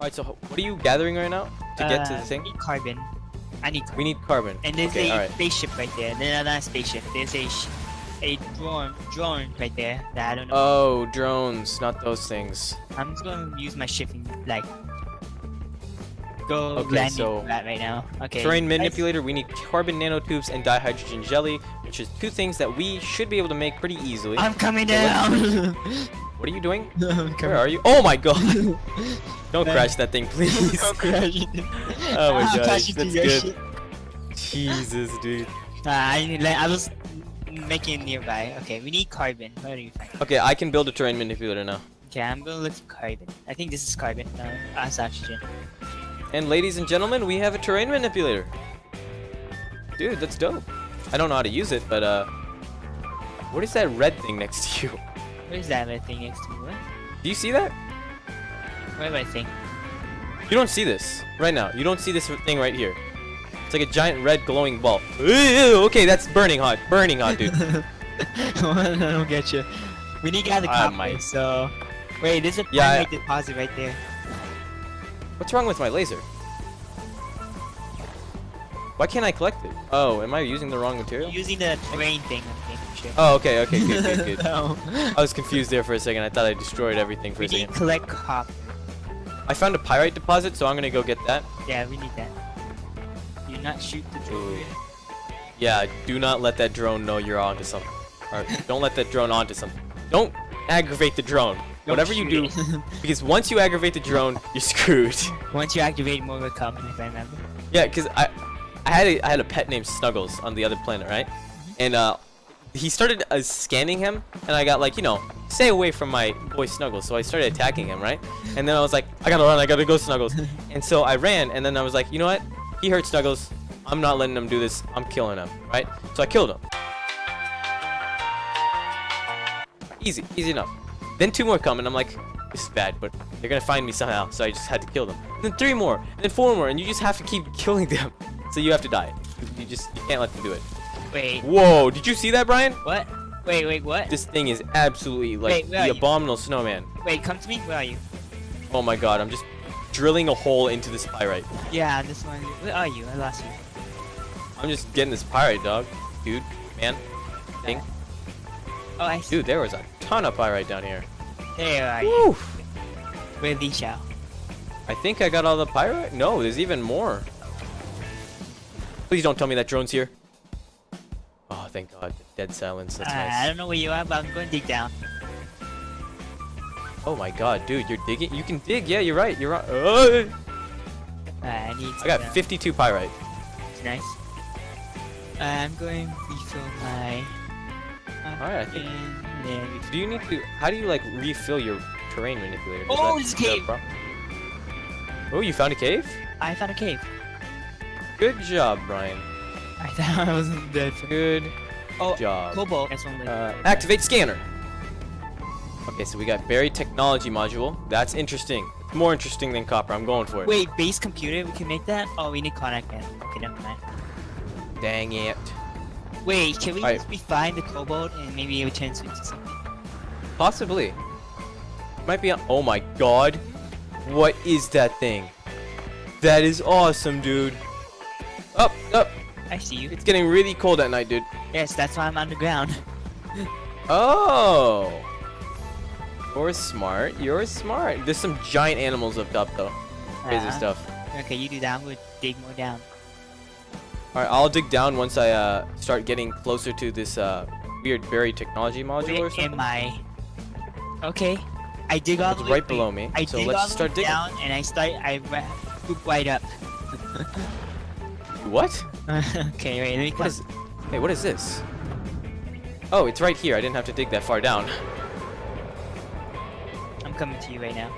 Alright, so what are you gathering right now to get to Uh, the thing? I need carbon. I need carbon. We need carbon. And there's okay, a alright. spaceship right there. No, Then another spaceship. There's a sh- a drone drone right there that I don't know. Oh, drones, not those things. I'm just gonna use my shifting like go Okay, landing so- that right now. Okay. Terrain manipulator, we need carbon nanotubes and dihydrogen jelly, which is two things that we should be able to make pretty easily. I'm coming So down. What are you doing? Where are you? Oh my god! Don't crash that thing, please. Don't crash it. Oh my I'll gosh, crash into that's good. Jesus, dude. Uh, I, like, I was making it nearby. Okay, we need carbon. Where do you find? Okay, I can build a terrain manipulator now. Okay, I'm gonna look for carbon. I think this is carbon. No, that's oxygen. And ladies and gentlemen, we have a terrain manipulator. Dude, that's dope. I don't know how to use it, but uh, what is that red thing next to you? Where's that other thing next to me? What? Do you see that? Where do I think? You don't see this right now. You don't see this thing right here. It's like a giant red glowing ball. Ew, okay, that's burning hot. Burning hot, dude. I don't get you. We need to get Ah, copper, my- so... Wait, there's a Yeah, I... deposit right there. What's wrong with my laser? Why can't I collect it? Oh, am I using the wrong material? You're using the terrain thing, Sure. Oh, okay, okay, good, good, good. no. I was confused there for a second. I thought I destroyed everything for We a need second. collect copper. I found a pyrite deposit, so I'm gonna go get that. Yeah, we need that. Do not shoot the drone. Yeah, do not let that drone know you're onto something. Or don't let that drone onto something. Don't aggravate the drone. Don't Whatever you do, because once you aggravate the drone, you're screwed. Once you activate more will come, if I remember. yeah, because I, I had a, I had a pet named Snuggles on the other planet, right? And uh, he started uh, scanning him, and I got like, you know, stay away from my boy Snuggles. So I started attacking him, right? And then I was like, I gotta run, I gotta go Snuggles. and so I ran, and then I was like, you know what? He hurt Snuggles. I'm not letting him do this. I'm killing him, right? So I killed him. Easy, easy enough. Then two more come, and I'm like, this is bad, but they're gonna find me somehow. So I just had to kill them. And then three more, and then four more, and you just have to keep killing them. So you have to die. You just you can't let them do it. Wait, Whoa! Did you see that, Brian? what? Wait, wait, what? This thing is absolutely like Wait, the you? abominable snowman. Wait, come to me? Where are you? Oh my god! I'm just drilling a hole into this pyrite. Yeah, this one. Where are you? I lost you. I'm just getting this pyrite, dog. Dude, man, thing. Oh, I see. Dude, there was a ton of pyrite down here. There are you. Where Li Xiao? I think I got all the pyrite. No, there's even more. Please don't tell me that drone's here. Oh, thank God. Dead silence. That's Uh, I don't know where you are, but I'm going to dig down. Oh my God, dude, you're digging. You can dig. Yeah, you're right. You're right. Uh, Uh, I need. I got some, uh, 52 pyrite. Nice. Uh, I'm going to refill my. Alright, I think- Do you need to? How do you like refill your terrain manipulator? Does Oh, it's a cave. Oh, you found a cave? I found a cave. Good job, Brian. I thought I wasn't dead. Good Oh, job. Cobalt. That's one. Uh, activate scanner. Okay, so we got buried technology module. That's interesting. More interesting than copper. I'm going for it. Wait, base computer. We can make that. Oh, we need connect that. Okay, never mind. Dang it. Wait, can we Alright. just refine the cobalt and maybe it turns into something? Possibly. Might be. On oh my god. What is that thing? That is awesome, dude. Up, up. I see you. It's getting really cold at night, dude. Yes, that's why I'm underground. Oh. You're smart. You're smart. There's some giant animals up top, though. Crazy Uh, stuff. Okay, you do that. I'm gonna dig more down. All right, I'll dig down once I uh, start getting closer to this uh, weird buried technology module or something. am I? Okay, I dig all It's the way. right below me. I so dig let's all start digging. down and I start. I poop right up. What? okay, wait. Let me What come. Hey, what is this? Oh, it's right here. I didn't have to dig that far down. I'm coming to you right now.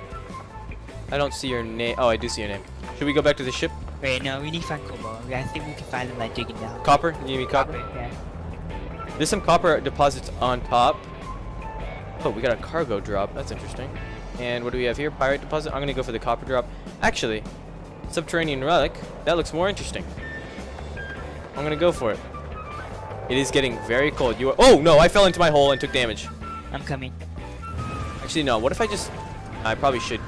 I don't see your name. Oh, I do see your name. Should we go back to the ship? Wait, no, we need to find cobalt. I think we can find them by digging down. Copper? You need copper? Yeah. There's some copper deposits on top. Oh, we got a cargo drop. That's interesting. And what do we have here? Pyrite deposit. I'm gonna go for the copper drop. Actually, subterranean relic. That looks more interesting. I'm gonna go for it. It is getting very cold. You are. Oh no! I fell into my hole and took damage. I'm coming. Actually, no. What if I just? I probably should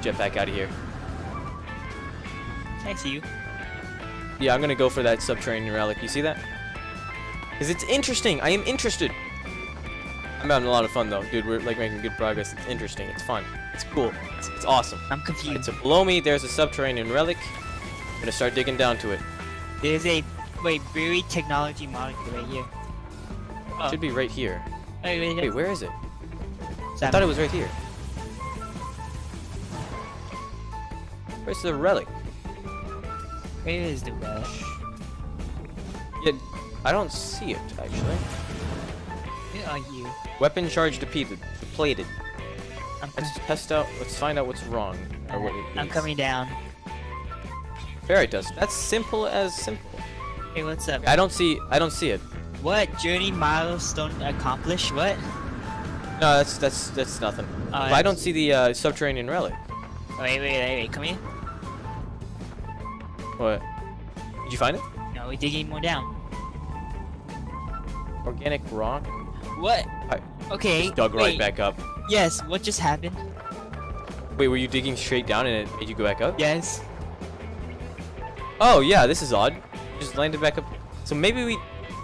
jet back out of here. I see you. Yeah, I'm gonna go for that subterranean relic. You see that? Cause it's interesting. I am interested. I'm having a lot of fun though, dude. We're like making good progress. It's interesting. It's fun. It's cool. It's, it's awesome. I'm confused. so below me, there's a subterranean relic. I'm gonna start digging down to it. There's a wait buried technology module right here. Oh, Should be right here. Oh, wait, wait, Wait, where is it? wait. I thought it was right here. Where's the relic? Where is the rush? Yeah, I don't see it actually. Where are you? Weapon charge depleted. Depleted. I'm, Let's test out. Let's find out what's wrong or what it I'm coming down. Ferrite dust. That's simple as simple. Hey, what's up? I don't see. I don't see it. What journey milestone accomplished? What? No, that's that's that's nothing. Oh, I don't see the uh, subterranean relic. Wait, wait, wait, wait. Come here. What? Did you find it? No, we're digging more down. Organic rock. What? I Okay. dug wait. right back up. Yes. What just happened? Wait, were you digging straight down and it made you go back up? Yes. Oh yeah, this is odd. Just landed back up. So maybe we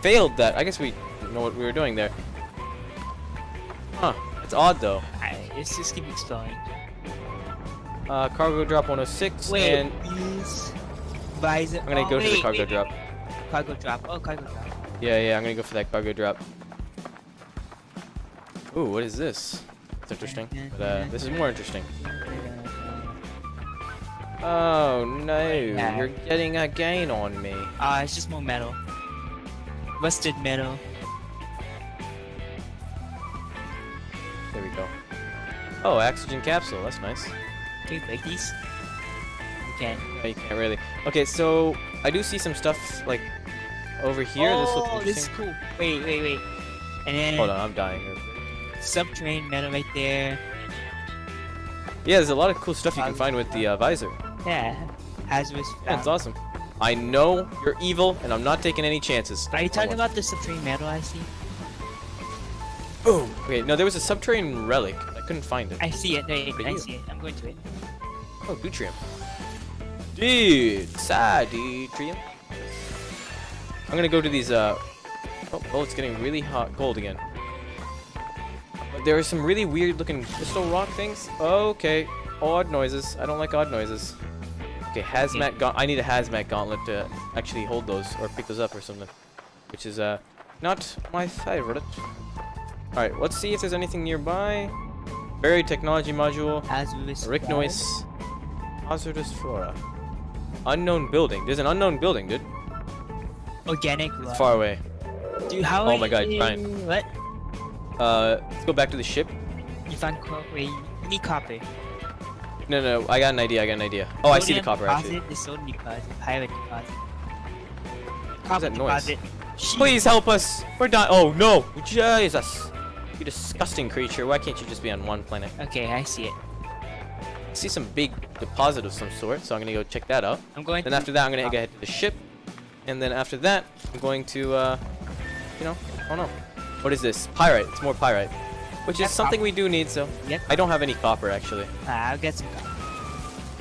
failed that. I guess we didn't know what we were doing there. Huh. It's odd though. Alright, let's just keep exploring. Uh, cargo drop 106 Wait, and use visor. I'm gonna oh, go to the cargo wait, drop. Cargo drop. Oh, cargo drop. Yeah, yeah, I'm gonna go for that cargo drop. Ooh, what is this? It's interesting. But uh, this is more interesting. Oh no, Yeah. you're getting a gain on me. Ah, it's just more metal. Rusted metal. There we go. Oh, oxygen capsule. That's nice. Can you break these? You can. No, you can't really. Okay, so I do see some stuff like over here. this looks oh, this is cool. Wait, wait, wait. And then Hold on, I'm dying here. subterranean metal right there. Yeah, there's a lot of cool stuff you can find with the uh, visor. Yeah. Hazardous. Yeah, it's found. awesome. I know you're evil, and I'm not taking any chances. Are you talking about the subterranean metal I see? Boom. Okay, no, there was a subterranean relic. I couldn't find it. I see it. Wait, I you? see it. I'm going to it. Oh, Deuterium. Dude, sad Deuterium. I'm gonna go to these, uh... Oh, oh, it's getting really hot, cold again. But there are some really weird looking crystal rock things. Okay, odd noises. I don't like odd noises. Okay, hazmat gaunt. I need a hazmat gauntlet to actually hold those or pick those up or something. Which is, uh, not my favorite. Alright, let's see if there's anything nearby. Buried technology module. Hazardous. Rick. Noise. Hazardous flora. Unknown building. There's an unknown building, dude. Organic. It's far away. Dude, how Oh my God, Brian. What? Uh, let's go back to the ship. You found wait, you need copper. No, no, I got an idea. I got an idea. Oh, I see the copper actually. sodium deposit. Pyrite deposit. What's that noise? Please help us. We're dying. Oh no, Jesus! You disgusting creature. Why can't you just be on one planet? Okay, I see it. I see some big deposit of some sort, so I'm gonna go check that out. I'm going Then after that, I'm gonna go ahead to the ship, and then after that, I'm going to, uh, you know, oh no, what is this? Pyrite. It's more pyrite, which is something we do need. So Yep. I don't have any copper actually. Ah, I'll get some copper.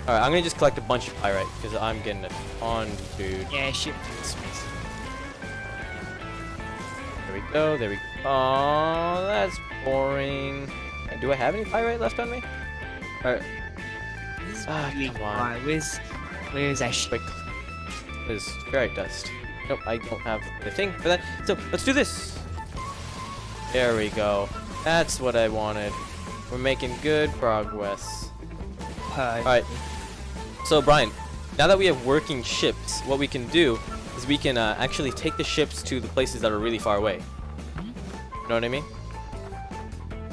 All right, I'm gonna just collect a bunch of pyrite because I'm getting a ton, dude. Yeah, ship. There we go. There we. Go. Oh, that's boring. Uh, Do I have any pyrite left on me? All right. This is Ah, really come on. hard. Where's, where's that ship? Wait. There's ferrite dust. Nope, I don't have the thing for that. So let's do this. There we go. That's what I wanted. We're making good progress. Uh, Alright. So Brian, now that we have working ships, what we can do is we can uh, actually take the ships to the places that are really far away. You know what I mean?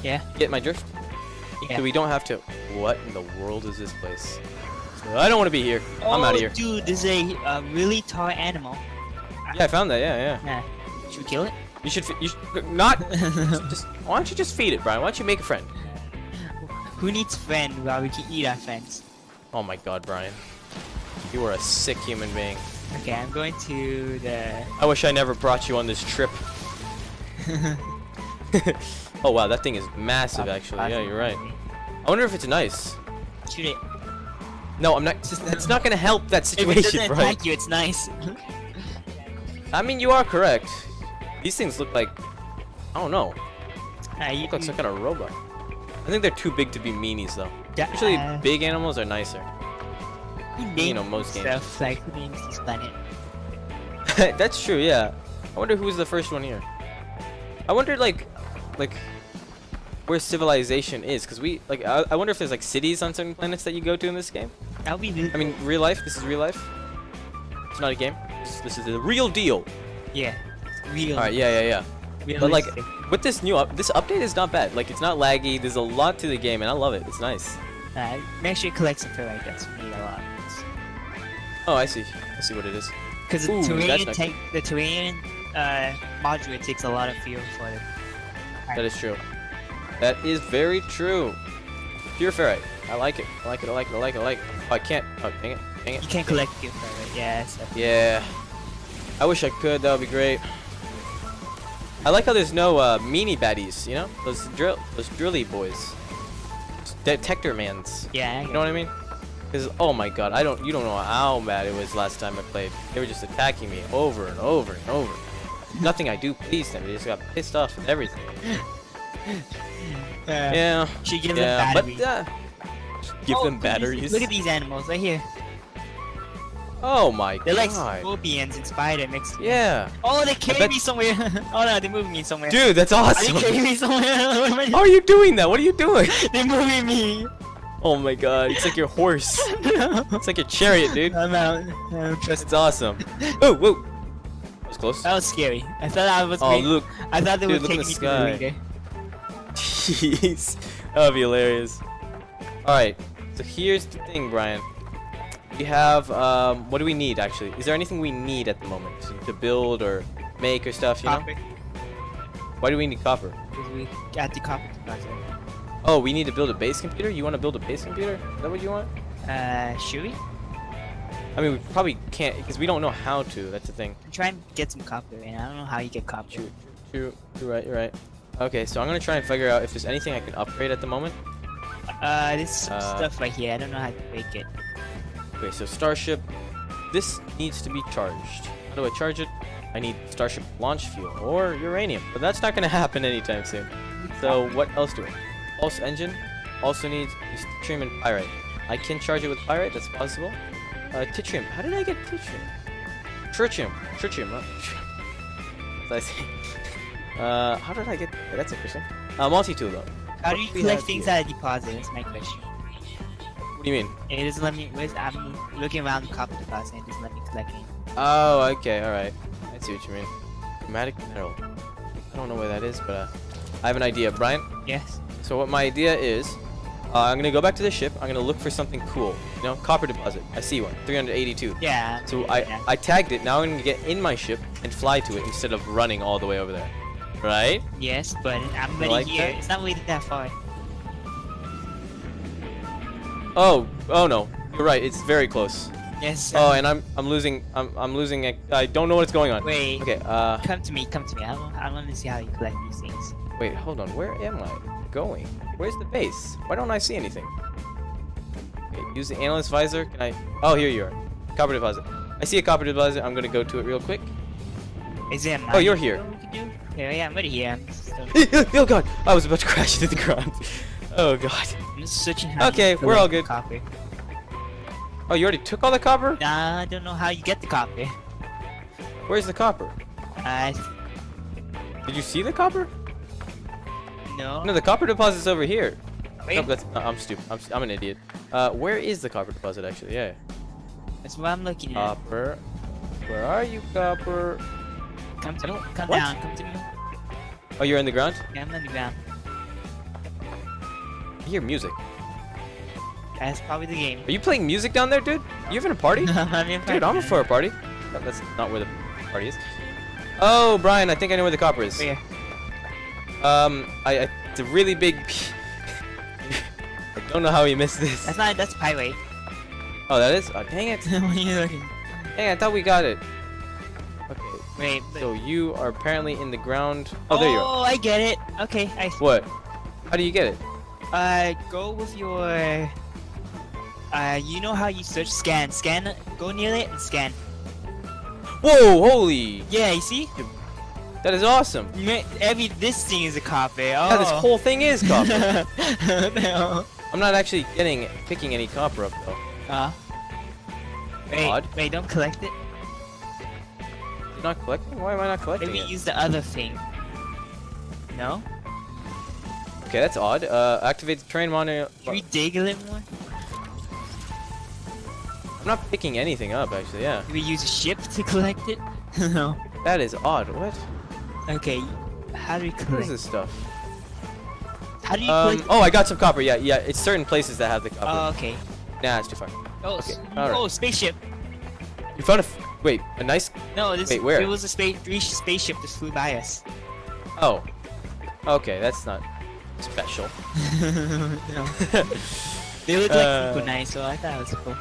Yeah. Get my drift? Yeah. So we don't have to. What in the world is this place? I don't want to be here. I'm out Oh, of here. Dude, this is a uh, really tall animal. Yeah, I found that. Yeah, yeah. Nah. Should we kill it? You should. You should not. just. Why don't you just feed it, Brian? Why don't you make a friend? Who needs friend while we can eat our friends? Oh my God, Brian. You are a sick human being. Okay, I'm going to the. I wish I never brought you on this trip. oh wow, that thing is massive actually. Yeah, you're right. I wonder if it's nice. Shoot it. No, I'm not. It's not gonna help that If it doesn't situation, Brian. attack you, it's nice. I mean, you are correct. These things look like. I don't know. Uh, you, Look like some kind of robot. I think they're too big to be meanies, though. Yeah, Usually, big animals are nicer. you know, most games. stuff like who names this planet. That's true, yeah. I wonder who was the first one here. I wonder, like, like, where civilization is, because we, like, I, I wonder if there's like cities on certain planets that you go to in this game. Would be I mean, real life. This is real life. It's not a game. This, this is the real deal. yeah, real. All right, yeah, yeah, yeah. But like, with this new up, this update is not bad. Like, it's not laggy. There's a lot to the game, and I love it. It's nice. uh, make sure you collect some ferrite. That's need a lot. Oh, I see. I see what it is. Because the Ooh, that's take the terrain uh, module takes a lot of fuel for it. That is true. That is very true. Pure ferrite. I like it. I like it. I like it. I like it. I like it. Oh, I can't. Oh, dang it. Dang You it. can collect fuel ferrite. Yeah. Yeah. I wish I could. That would be great. I like how there's no uh, meanie baddies. You know, those drill, those drilly boys, detector mans. Yeah. You know what I mean? Because oh my god, I don't. You don't know how bad it was last time I played. They were just attacking me over and over and over. Nothing I do pleased them. They just got pissed off and everything. Uh, Yeah. Should give Yeah, them batteries. but uh, give Oh, them look at these- batteries. Look at these animals right here. Oh my god. They're like scorpions and spider mixed. Yeah. Oh, they carry bet- me somewhere. oh no, they're moving me somewhere. Dude, that's oh, awesome. Are they carrying me somewhere? What am I How are you doing that? What are you doing? They're moving me. Oh my god, it's like your horse. It's like your chariot, dude. I'm out. I'm just. It's awesome. Oh, whoa. That was close. That was scary. I thought I was. Oh, look. I thought they Dude, taking the me to the sky. leader. Jeez. That would be hilarious. Alright, so here's the thing, Brian. We have, um, what do we need, actually? Is there anything we need at the moment to, build or make or stuff, you know? Copper. Why do we need copper? Because we got the copper deposit. Oh, we need to build a base computer? You want to build a base computer? Is that what you want? Uh, should we? I mean, we probably can't, because we don't know how to, that's the thing. I'm trying to get some copper, and I don't know how you get copper. True, true, you're right, you're right. Okay, so I'm gonna try and figure out if there's anything I can upgrade at the moment. Uh, this some Uh, stuff right here. I don't know how to break it. Okay, so Starship, this needs to be charged. How do I charge it? I need Starship launch fuel or uranium, but that's not gonna happen anytime soon. So what else do I? Pulse engine also needs tritium and pyrite. I can charge it with pyrite, that's possible. Uh, tritium, how did I get tritium? Tritium, tritium, not tritium. I say? Uh, how did I get? That's interesting. Uh, multi-tool though. How do you collect things out of deposit? That's my question. What do you mean? It doesn't let me. Where's, I'm looking around the copper deposit and it doesn't let me collect any. Oh, okay, alright. I see what you mean. Chromatic mineral. I don't know where that is, but uh, I have an idea. Brian, Yes. so what my idea is, uh, I'm gonna go back to the ship. I'm gonna look for something cool. You know, copper deposit. I see one. 382. Yeah. So yeah. I, I tagged it. Now I'm gonna get in my ship and fly to it instead of running all the way over there. Right? Yes, but I'm already like here. that? It's not really that far. Oh, oh no. You're right. It's very close. Yes. Oh, and I'm I'm losing. I'm I'm losing. a- I don't know what's going on. Wait. Okay. Uh, Come to me. Come to me. I want. I want to see how you collect these things. wait. Hold on. Where am I going? Where's the base? Why don't I see anything? Okay, use the analyst visor. Can I? Oh, here you are. Copper deposit. I see a copper deposit. I'm gonna go to it real quick. Is a Oh, you're here. we could do? Yeah, yeah. I'm already here. I'm oh god! I was about to crash into the ground. Oh god. I'm just searching how. Okay, we're all good. Copper. Oh, you already took all the copper? Nah, I don't know how you get the copper. Where's the copper? Uh, Did you see the copper? no. No, the copper deposit's over here. Wait, no, I'm stupid. I'm, I'm an idiot. Uh, where is the copper deposit actually? Yeah. that's what I'm looking at. Copper. Where are you, copper? come to me. Come what? down. Come to me. Oh, you're in the ground. Yeah, I'm on the ground. I hear music. That's probably the game. Are you playing music down there, dude? You having a party? I'm Dude, I'm for a party. No, that's not where the party is. Oh, Brian, I think I know where the copper is. Where? Um, I, I it's a really big. I don't know how he missed this. That's not. That's pyrite. Oh, that is. Oh, dang it! what are you looking? Dang, I thought we got it. Okay, Wait. But, so you are apparently in the ground. Oh, there you are. Oh, I get it. Okay, I. What? How do you get it? Uh, go with your. Uh, you know how you search scan, scan, go near it and scan. Whoa, holy. Yeah, you see? That is awesome. Ma- Every this thing is a copy. Oh. Yeah, this whole thing is copper. no. I'm not actually getting picking any copper up though. Uh. Wait, Odd. wait, don't collect it. You're not collecting? Why am I not collecting Maybe it? use the other thing. No? Okay, that's odd. Uh, activate the terrain monitor. Can we dig a little more? I'm not picking anything up actually. Yeah, Can we use a ship to collect it? no. that is odd. What? Okay. How do we What is collect? this stuff? How do you Um. collect? Oh, I got some copper. Yeah, yeah. It's certain places that have the copper. Oh, okay. nah, it's too far. Oh, Okay, oh, spaceship. You found a. F wait, a nice. No, this Wait, where? it was a space spaceship that flew by us. Oh. Okay, that's not special. They look like Uh, nice, so I thought it was cool.